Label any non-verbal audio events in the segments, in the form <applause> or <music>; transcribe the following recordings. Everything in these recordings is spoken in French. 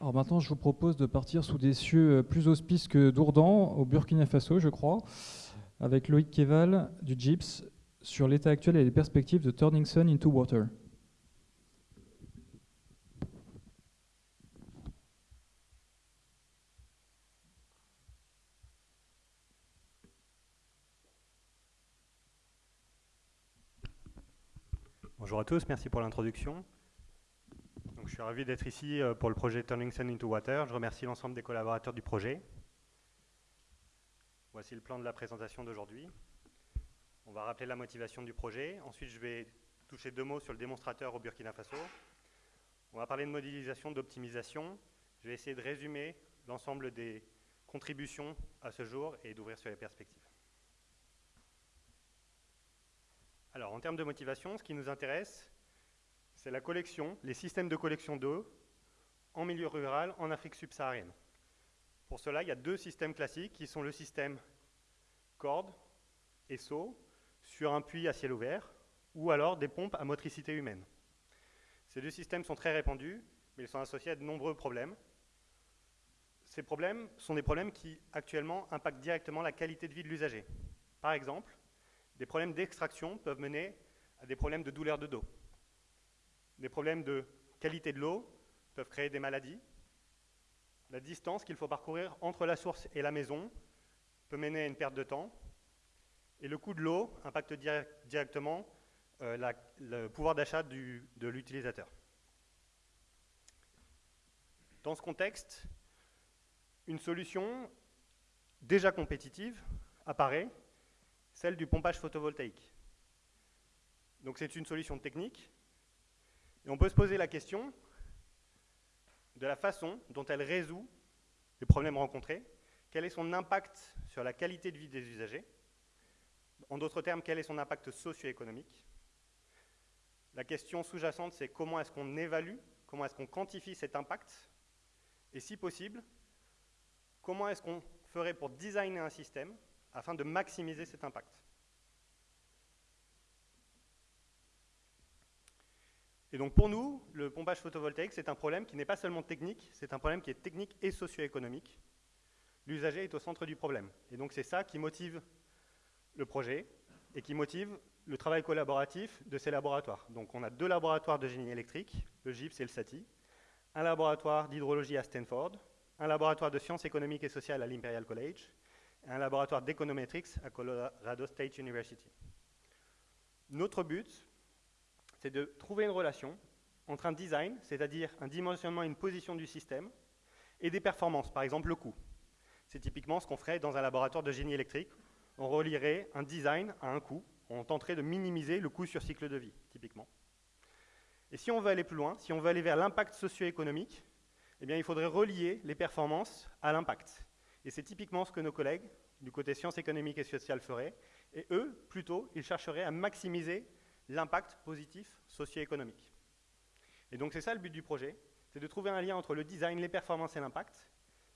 Alors maintenant, je vous propose de partir sous des cieux euh, plus auspices que Dourdan, au Burkina Faso, je crois, avec Loïc Keval du GIPS sur l'état actuel et les perspectives de Turning Sun into Water. Bonjour à tous, merci pour l'introduction. Je suis ravi d'être ici euh, pour le projet Turning Sun into Water. Je remercie l'ensemble des collaborateurs du projet. Voici le plan de la présentation d'aujourd'hui. On va rappeler la motivation du projet. Ensuite, je vais toucher deux mots sur le démonstrateur au Burkina Faso. On va parler de modélisation, d'optimisation. Je vais essayer de résumer l'ensemble des contributions à ce jour et d'ouvrir sur les perspectives. Alors, en termes de motivation, ce qui nous intéresse, c'est la collection, les systèmes de collection d'eau en milieu rural en Afrique subsaharienne. Pour cela, il y a deux systèmes classiques qui sont le système corde et seau sur un puits à ciel ouvert ou alors des pompes à motricité humaine. Ces deux systèmes sont très répandus, mais ils sont associés à de nombreux problèmes. Ces problèmes sont des problèmes qui, actuellement, impactent directement la qualité de vie de l'usager. Par exemple, des problèmes d'extraction peuvent mener à des problèmes de douleur de dos. Des problèmes de qualité de l'eau peuvent créer des maladies. La distance qu'il faut parcourir entre la source et la maison peut mener à une perte de temps. Et le coût de l'eau impacte directement euh, le pouvoir d'achat de l'utilisateur. Dans ce contexte, une solution déjà compétitive apparaît, celle du pompage photovoltaïque. Donc c'est une solution technique on peut se poser la question de la façon dont elle résout les problèmes rencontrés, quel est son impact sur la qualité de vie des usagers, en d'autres termes, quel est son impact socio-économique? La question sous-jacente, c'est comment est-ce qu'on évalue, comment est-ce qu'on quantifie cet impact, et si possible, comment est-ce qu'on ferait pour designer un système afin de maximiser cet impact? Et donc pour nous, le pompage photovoltaïque, c'est un problème qui n'est pas seulement technique, c'est un problème qui est technique et socio-économique. L'usager est au centre du problème. Et donc c'est ça qui motive le projet et qui motive le travail collaboratif de ces laboratoires. Donc on a deux laboratoires de génie électrique, le GIPS et le SATI, un laboratoire d'hydrologie à Stanford, un laboratoire de sciences économiques et sociales à l'Imperial College, et un laboratoire d'économétrics à Colorado State University. Notre but, c'est de trouver une relation entre un design, c'est-à-dire un dimensionnement et une position du système, et des performances, par exemple le coût. C'est typiquement ce qu'on ferait dans un laboratoire de génie électrique. On relierait un design à un coût, on tenterait de minimiser le coût sur cycle de vie, typiquement. Et si on veut aller plus loin, si on veut aller vers l'impact socio-économique, eh bien, il faudrait relier les performances à l'impact. Et c'est typiquement ce que nos collègues du côté sciences économiques et sociales feraient. Et eux, plutôt, ils chercheraient à maximiser l'impact positif socio-économique. Et donc c'est ça le but du projet, c'est de trouver un lien entre le design, les performances et l'impact,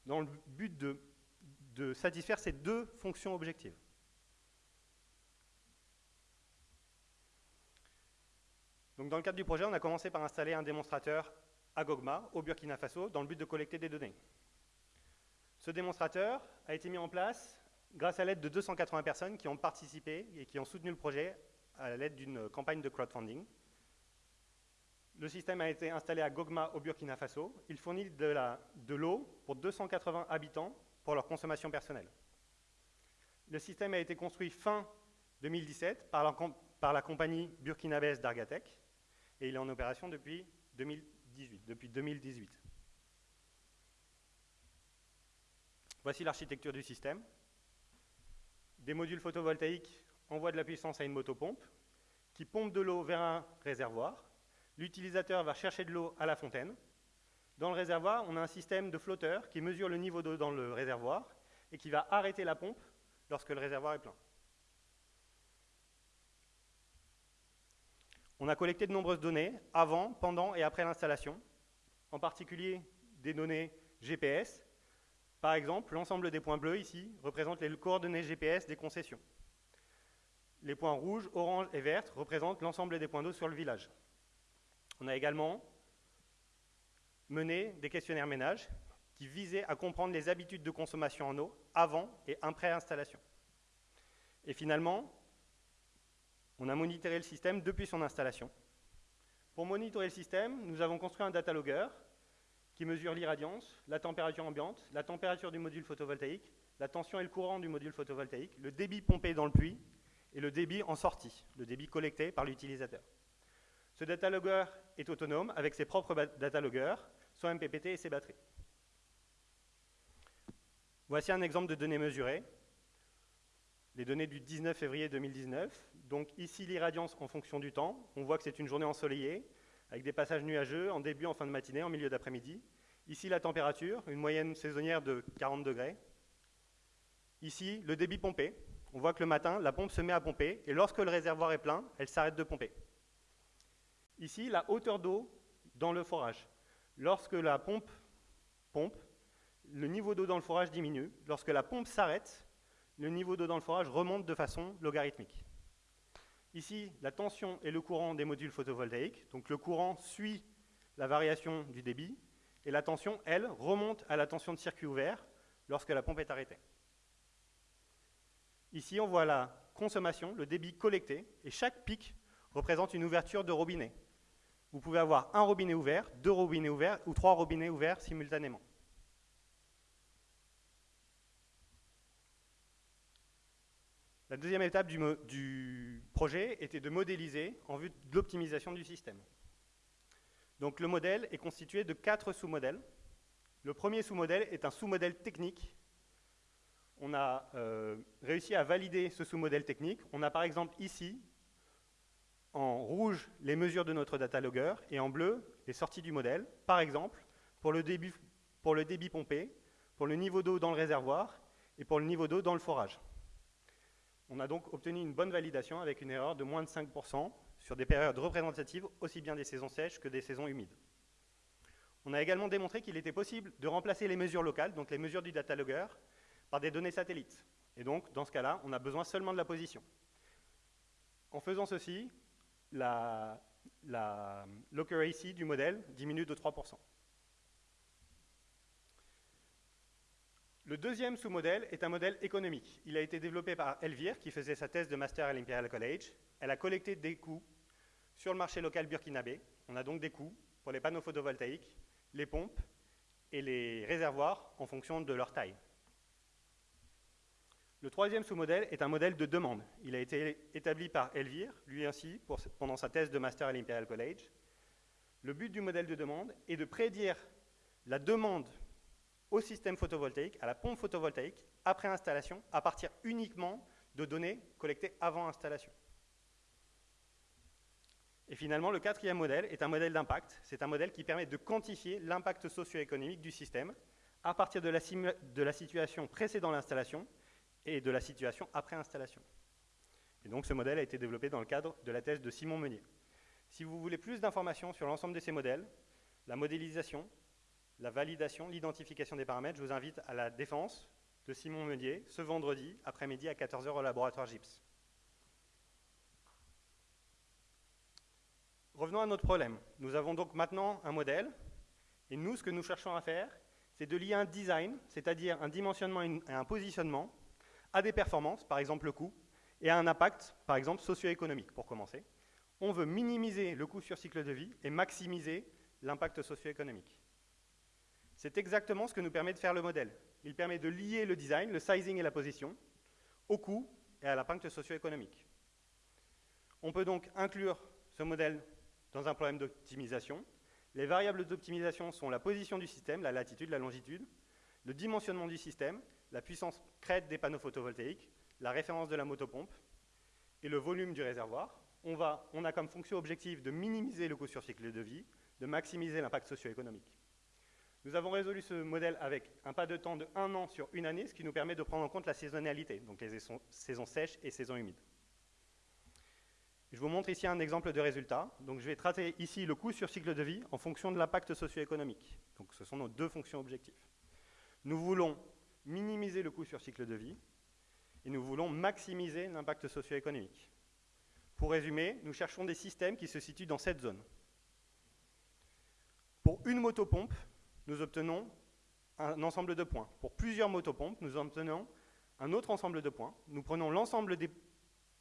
dans le but de, satisfaire ces deux fonctions objectives. Donc dans le cadre du projet, on a commencé par installer un démonstrateur à Gogma, au Burkina Faso, dans le but de collecter des données. Ce démonstrateur a été mis en place grâce à l'aide de 280 personnes qui ont participé et qui ont soutenu le projet à l'aide d'une campagne de crowdfunding. Le système a été installé à Gogma au Burkina Faso. Il fournit de l'eau pour 280 habitants pour leur consommation personnelle. Le système a été construit fin 2017 par la, compagnie burkinabèse d'Argatec et il est en opération depuis 2018. Depuis 2018. Voici l'architecture du système. Des modules photovoltaïques envoie de la puissance à une motopompe qui pompe de l'eau vers un réservoir. L'utilisateur va chercher de l'eau à la fontaine. Dans le réservoir, on a un système de flotteur qui mesure le niveau d'eau dans le réservoir et qui va arrêter la pompe lorsque le réservoir est plein. On a collecté de nombreuses données avant, pendant et après l'installation, en particulier des données GPS. Par exemple, l'ensemble des points bleus ici représente les coordonnées GPS des concessions. Les points rouges, orange et verts représentent l'ensemble des points d'eau sur le village. On a également mené des questionnaires ménages qui visaient à comprendre les habitudes de consommation en eau avant et après installation. Et finalement, on a monitoré le système depuis son installation. Pour monitorer le système, nous avons construit un data logger qui mesure l'irradiance, la température ambiante, la température du module photovoltaïque, la tension et le courant du module photovoltaïque, le débit pompé dans le puits et le débit en sortie, le débit collecté par l'utilisateur. Ce data logger est autonome avec ses propres data loggers, son MPPT et ses batteries. Voici un exemple de données mesurées. Les données du 19 février 2019. Donc ici l'irradiance en fonction du temps. On voit que c'est une journée ensoleillée, avec des passages nuageux en début, en fin de matinée, en milieu d'après-midi. Ici la température, une moyenne saisonnière de 40 degrés. Ici le débit pompé. On voit que le matin, la pompe se met à pomper, et lorsque le réservoir est plein, elle s'arrête de pomper. Ici, la hauteur d'eau dans le forage. Lorsque la pompe pompe, le niveau d'eau dans le forage diminue. Lorsque la pompe s'arrête, le niveau d'eau dans le forage remonte de façon logarithmique. Ici, la tension et le courant des modules photovoltaïques. Donc le courant suit la variation du débit, et la tension, elle, remonte à la tension de circuit ouvert lorsque la pompe est arrêtée. Ici, on voit la consommation, le débit collecté, et chaque pic représente une ouverture de robinet. Vous pouvez avoir un robinet ouvert, deux robinets ouverts ou trois robinets ouverts simultanément. La deuxième étape du, projet était de modéliser en vue de l'optimisation du système. Donc le modèle est constitué de quatre sous-modèles. Le premier sous-modèle est un sous-modèle technique. On a euh, réussi à valider ce sous-modèle technique. On a par exemple ici, en rouge, les mesures de notre data logger et en bleu, les sorties du modèle. Par exemple, pour le débit, pour le débit pompé, pour le niveau d'eau dans le réservoir et pour le niveau d'eau dans le forage. On a donc obtenu une bonne validation avec une erreur de moins de 5% sur des périodes représentatives aussi bien des saisons sèches que des saisons humides. On a également démontré qu'il était possible de remplacer les mesures locales, donc les mesures du data logger, par des données satellites. Et donc, dans ce cas-là, on a besoin seulement de la position. En faisant ceci, la, la du modèle diminue de 3%. Le deuxième sous-modèle est un modèle économique. Il a été développé par Elvire, qui faisait sa thèse de master à l'Imperial College. Elle a collecté des coûts sur le marché local burkinabé. On a donc des coûts pour les panneaux photovoltaïques, les pompes et les réservoirs en fonction de leur taille. Le troisième sous-modèle est un modèle de demande. Il a été établi par Elvire, lui ainsi, pendant sa thèse de master à l'Imperial College. Le but du modèle de demande est de prédire la demande au système photovoltaïque, à la pompe photovoltaïque, après installation, à partir uniquement de données collectées avant installation. Et finalement, le quatrième modèle est un modèle d'impact. C'est un modèle qui permet de quantifier l'impact socio-économique du système à partir de la, de la situation précédant l'installation et de la situation après installation. Et donc ce modèle a été développé dans le cadre de la thèse de Simon Meunier. Si vous voulez plus d'informations sur l'ensemble de ces modèles, la modélisation, la validation, l'identification des paramètres, je vous invite à la défense de Simon Meunier ce vendredi après-midi à 14h au laboratoire GIPS. Revenons à notre problème. Nous avons donc maintenant un modèle, et nous, ce que nous cherchons à faire, c'est de lier un design, c'est-à-dire un dimensionnement et un positionnement, à des performances, par exemple le coût, et à un impact, par exemple socio-économique, pour commencer. On veut minimiser le coût sur cycle de vie et maximiser l'impact socio-économique. C'est exactement ce que nous permet de faire le modèle. Il permet de lier le design, le sizing et la position au coût et à l'impact socio-économique. On peut donc inclure ce modèle dans un problème d'optimisation. Les variables d'optimisation sont la position du système, la latitude, la longitude, le dimensionnement du système, la puissance crête des panneaux photovoltaïques, la référence de la motopompe et le volume du réservoir. On, a comme fonction objective de minimiser le coût sur cycle de vie, de maximiser l'impact socio-économique. Nous avons résolu ce modèle avec un pas de temps de un an sur une année, ce qui nous permet de prendre en compte la saisonnalité, donc les saisons sèches et saisons humides. Je vous montre ici un exemple de résultat. Donc je vais traiter ici le coût sur cycle de vie en fonction de l'impact socio-économique. Ce sont nos deux fonctions objectives. Nous voulons minimiser le coût sur cycle de vie et nous voulons maximiser l'impact socio-économique. Pour résumer, nous cherchons des systèmes qui se situent dans cette zone. Pour une motopompe, nous obtenons un ensemble de points. Pour plusieurs motopompes, nous obtenons un autre ensemble de points. Nous prenons l'ensemble des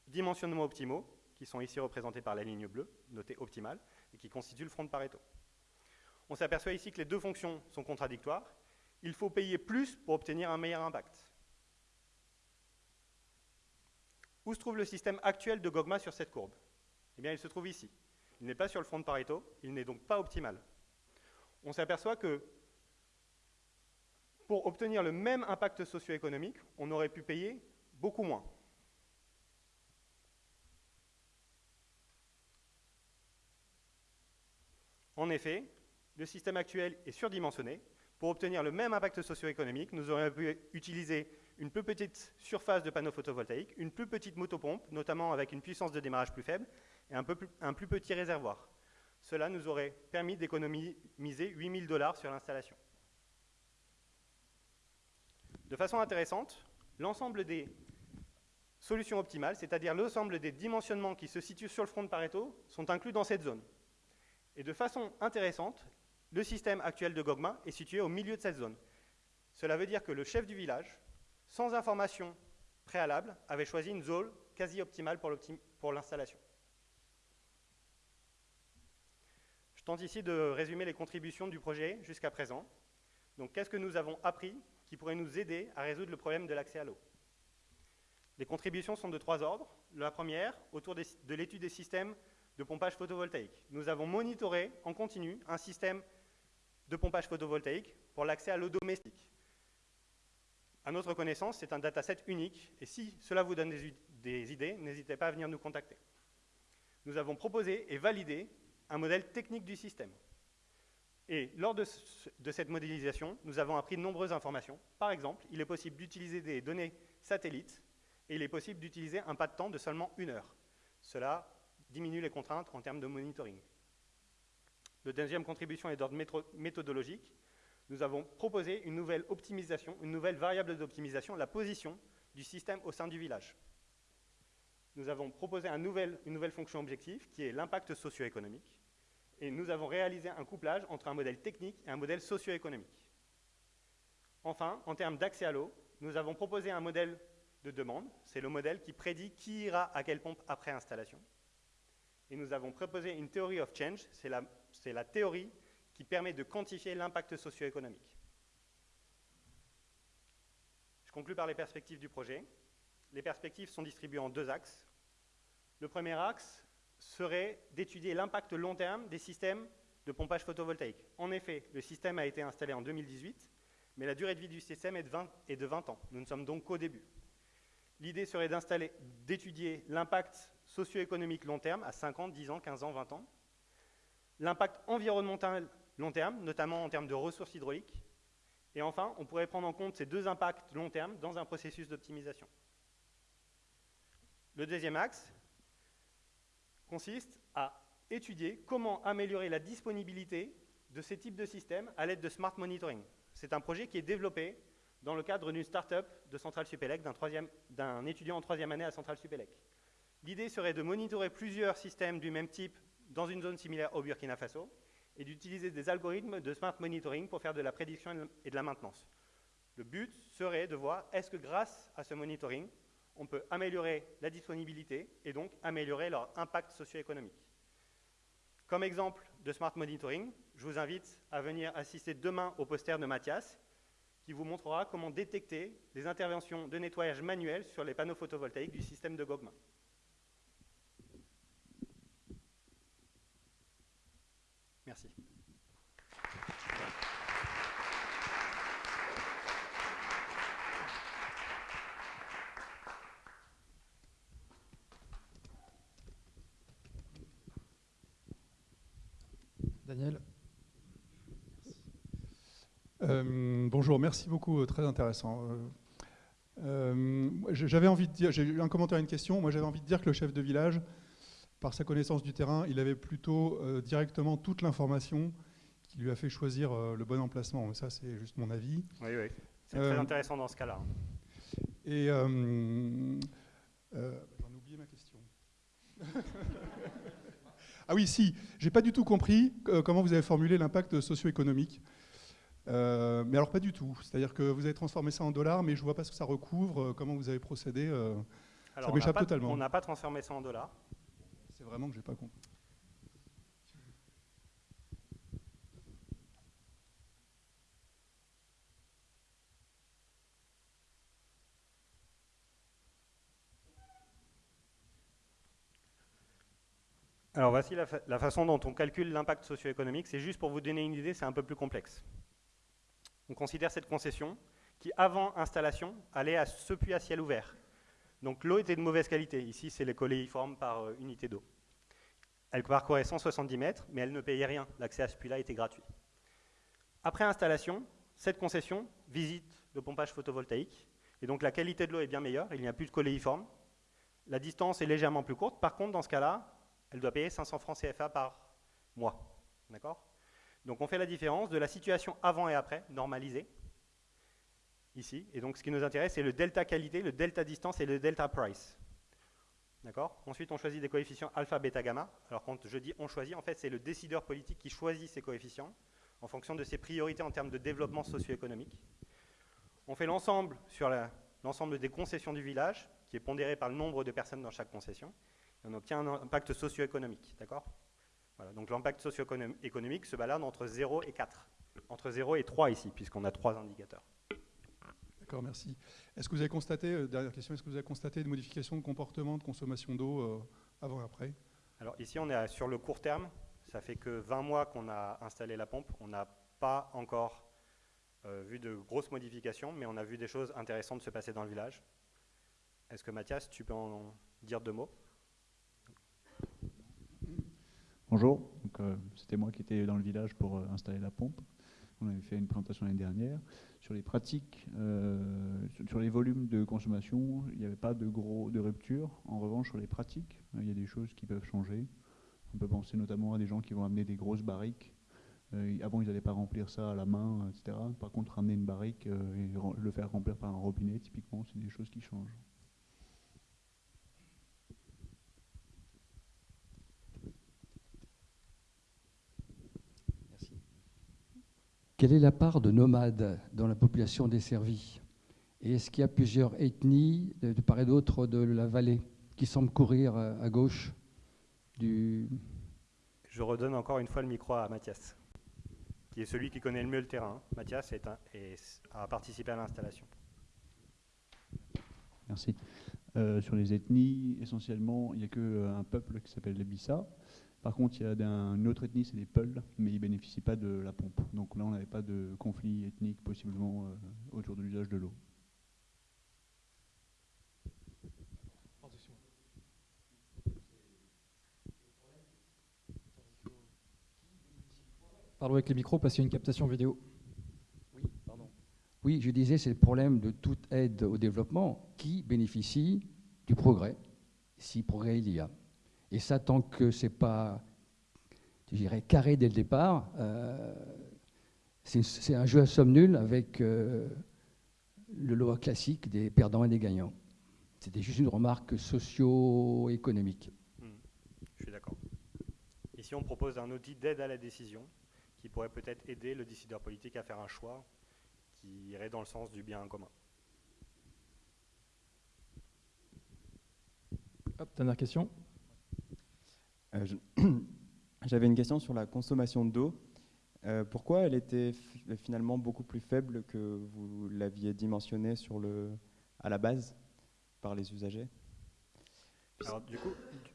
dimensionnements optimaux, qui sont ici représentés par la ligne bleue, notée optimale, et qui constituent le front de Pareto. On s'aperçoit ici que les deux fonctions sont contradictoires. Il faut payer plus pour obtenir un meilleur impact. Où se trouve le système actuel de Gogma sur cette courbe? Eh bien, il se trouve ici. Il n'est pas sur le front de Pareto, il n'est donc pas optimal. On s'aperçoit que pour obtenir le même impact socio-économique, on aurait pu payer beaucoup moins. En effet, le système actuel est surdimensionné. Pour obtenir le même impact socio-économique, nous aurions pu utiliser une plus petite surface de panneaux photovoltaïques, une plus petite motopompe, notamment avec une puissance de démarrage plus faible, et un, un plus petit réservoir. Cela nous aurait permis d'économiser 8000 dollars sur l'installation. De façon intéressante, l'ensemble des solutions optimales, c'est-à-dire l'ensemble des dimensionnements qui se situent sur le front de Pareto, sont inclus dans cette zone. Et de façon intéressante, le système actuel de Gogma est situé au milieu de cette zone. Cela veut dire que le chef du village, sans information préalable, avait choisi une zone quasi optimale pour l'installation. Je tente ici de résumer les contributions du projet jusqu'à présent. Donc, qu'est-ce que nous avons appris qui pourrait nous aider à résoudre le problème de l'accès à l'eau? Les contributions sont de trois ordres. La première, autour de l'étude des systèmes de pompage photovoltaïque. Nous avons monitoré en continu un système de pompage photovoltaïque pour l'accès à l'eau domestique. À notre connaissance, c'est un dataset unique, et si cela vous donne des, idées, n'hésitez pas à venir nous contacter. Nous avons proposé et validé un modèle technique du système. Et lors de, de, cette modélisation, nous avons appris de nombreuses informations. Par exemple, il est possible d'utiliser des données satellites et il est possible d'utiliser un pas de temps de seulement une heure. Cela diminue les contraintes en termes de monitoring. La deuxième contribution est d'ordre méthodologique. Nous avons proposé une nouvelle optimisation, une nouvelle variable d'optimisation, la position du système au sein du village. Nous avons proposé une nouvelle fonction objective qui est l'impact socio-économique. Et nous avons réalisé un couplage entre un modèle technique et un modèle socio-économique. Enfin, en termes d'accès à l'eau, nous avons proposé un modèle de demande. C'est le modèle qui prédit qui ira à quelle pompe après installation et nous avons proposé une théorie of change, c'est la, la, théorie qui permet de quantifier l'impact socio-économique. Je conclue par les perspectives du projet. Les perspectives sont distribuées en deux axes. Le premier axe serait d'étudier l'impact long terme des systèmes de pompage photovoltaïque. En effet, le système a été installé en 2018, mais la durée de vie du système est de 20, est de 20 ans. Nous ne sommes donc qu'au début. L'idée serait d'étudier l'impact socio-économique long terme, à 5 ans, 10 ans, 15 ans, 20 ans. L'impact environnemental long terme, notamment en termes de ressources hydrauliques. Et enfin, on pourrait prendre en compte ces deux impacts long terme dans un processus d'optimisation. Le deuxième axe consiste à étudier comment améliorer la disponibilité de ces types de systèmes à l'aide de smart monitoring. C'est un projet qui est développé dans le cadre d'une start-up de Centrale Supélec, d'un étudiant en troisième année à Centrale Supélec. L'idée serait de monitorer plusieurs systèmes du même type dans une zone similaire au Burkina Faso et d'utiliser des algorithmes de smart monitoring pour faire de la prédiction et de la maintenance. Le but serait de voir est-ce que grâce à ce monitoring, on peut améliorer la disponibilité et donc améliorer leur impact socio-économique. Comme exemple de smart monitoring, je vous invite à venir assister demain au poster de Mathias qui vous montrera comment détecter les interventions de nettoyage manuel sur les panneaux photovoltaïques du système de Gogma. Daniel euh, bonjour, merci beaucoup, euh, très intéressant. Euh, j'avais envie de dire, j'ai eu un commentaire une question. Moi, j'avais envie de dire que le chef de village par sa connaissance du terrain, il avait plutôt euh, directement toute l'information qui lui a fait choisir euh, le bon emplacement. Mais ça, c'est juste mon avis. Oui, oui. C'est très euh, intéressant dans ce cas-là. Et j'en ai oublié ma question. <laughs> ah oui, si, j'ai pas du tout compris comment vous avez formulé l'impact socio-économique. Euh, mais alors pas du tout. C'est-à-dire que vous avez transformé ça en dollars, mais je ne vois pas ce que ça recouvre, euh, comment vous avez procédé. euh, Alors, ça m'échappe totalement. On n'a pas transformé ça en dollars. C'est vraiment que j'ai pas compris. Alors voici la, fa- la façon dont on calcule l'impact socio-économique. C'est juste pour vous donner une idée, c'est un peu plus complexe. On considère cette concession qui, avant installation, allait à ce puits à ciel ouvert. Donc l'eau était de mauvaise qualité. Ici, c'est les coléiformes par euh, unité d'eau. Elle parcourait 170 mètres, mais elle ne payait rien. L'accès à ce puits-là était gratuit. Après installation, cette concession visite le pompage photovoltaïque. Et donc la qualité de l'eau est bien meilleure. Il n'y a plus de coléiformes. La distance est légèrement plus courte. Par contre, dans ce cas-là, elle doit payer 500 francs CFA par mois. D'accord? Donc on fait la différence de la situation avant et après, normalisée, ici. Et donc ce qui nous intéresse, c'est le delta qualité, le delta distance et le delta price. D'accord? Ensuite, on choisit des coefficients alpha, bêta, gamma. Alors quand je dis on choisit, en fait, c'est le décideur politique qui choisit ces coefficients en fonction de ses priorités en termes de développement socio-économique. On fait l'ensemble sur l'ensemble des concessions du village, qui est pondéré par le nombre de personnes dans chaque concession et on obtient un impact socio-économique. D'accord? Voilà, Donc l'impact socio-économique se balade entre 0 et 4. Entre 0 et 3 ici, puisqu'on a trois indicateurs. D'accord, merci. Est-ce que vous avez constaté, euh, dernière question, est-ce que vous avez constaté des modifications de comportement, de consommation d'eau euh, avant et après? Alors ici, on est à- sur le court terme. Ça fait que 20 mois qu'on a installé la pompe. On n'a pas encore euh, vu de grosses modifications, mais on a vu des choses intéressantes se passer dans le village. Est-ce que Mathias, tu peux en dire deux mots? Bonjour, euh, c'était moi qui étais dans le village pour euh, installer la pompe. On avait fait une présentation l'année dernière. Sur les pratiques, euh, sur- les volumes de consommation, il n'y avait pas de gros de rupture. En revanche, sur les pratiques, euh, il y a des choses qui peuvent changer. On peut penser notamment à des gens qui vont amener des grosses barriques. Euh, avant, ils n'allaient pas remplir ça à la main, etc. Par contre, ramener une barrique et le faire remplir par un robinet, typiquement, c'est des choses qui changent. Merci. Quelle est la part de nomades dans la population desservie Et est-ce qu'il y a plusieurs ethnies, de, de part et d'autre de la vallée, qui semblent courir à, à gauche du... Je redonne encore une fois le micro à Mathias, qui est celui qui connaît le mieux le terrain. Mathias est un- est- a participé à l'installation. Merci. Euh, sur les ethnies, essentiellement, il n'y a qu'un peuple qui s'appelle les Bissa. Par contre, il y a d'un- une autre ethnie, c'est les Peuls, mais ils ne bénéficient pas de la pompe. Donc là, on n'avait pas de conflit ethnique possiblement euh, autour de l'usage de l'eau. Parlons avec les micros parce qu'il y a une captation vidéo. Oui, pardon. Oui, je disais, c'est le problème de toute aide au développement qui bénéficie du progrès, si progrès il y a. Et ça, tant que c'est pas, je dirais, carré dès le départ, euh, c'est un jeu à somme nulle avec euh, le lot classique des perdants et des gagnants. C'était juste une remarque socio-économique. Hmm, Je suis d'accord. Ici, on propose un outil d'aide à la décision qui pourrait peut-être aider le décideur politique à faire un choix qui irait dans le sens du bien commun. Hop, dernière question. Euh, <clears throat> J'avais une question sur la consommation d'eau. Euh, pourquoi elle était finalement beaucoup plus faible que vous l'aviez dimensionné sur le, à la base par les usagers?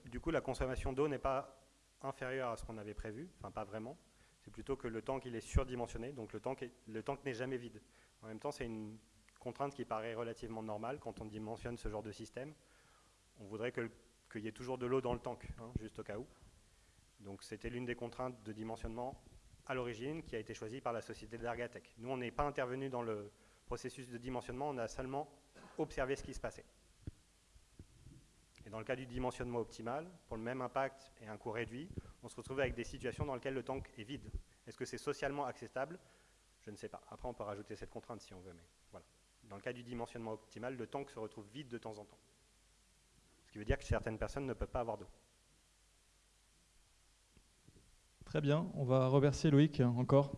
Du, coup, la consommation d'eau n'est pas inférieure à ce qu'on avait prévu, enfin pas vraiment. C'est plutôt que le tank il est surdimensionné, donc le tank, le tank n'est jamais vide. En même temps, c'est une contrainte qui paraît relativement normale quand on dimensionne ce genre de système. On voudrait que le- qu'il y ait toujours de l'eau dans le tank, hein, juste au cas où. Donc c'était l'une des contraintes de dimensionnement à l'origine qui a été choisie par la société d'Argatec. Nous, on n'est pas intervenu dans le processus de dimensionnement, on a seulement observé ce qui se passait. Et dans le cas du dimensionnement optimal, pour le même impact et un coût réduit, on se retrouve avec des situations dans lesquelles le tank est vide. Est-ce que c'est socialement acceptable? Je ne sais pas. Après, on peut rajouter cette contrainte si on veut, mais voilà. Dans le cas du dimensionnement optimal, le tank se retrouve vide de temps en temps. Ce qui veut dire que certaines personnes ne peuvent pas avoir d'eau. Très bien, on va remercier Loïc encore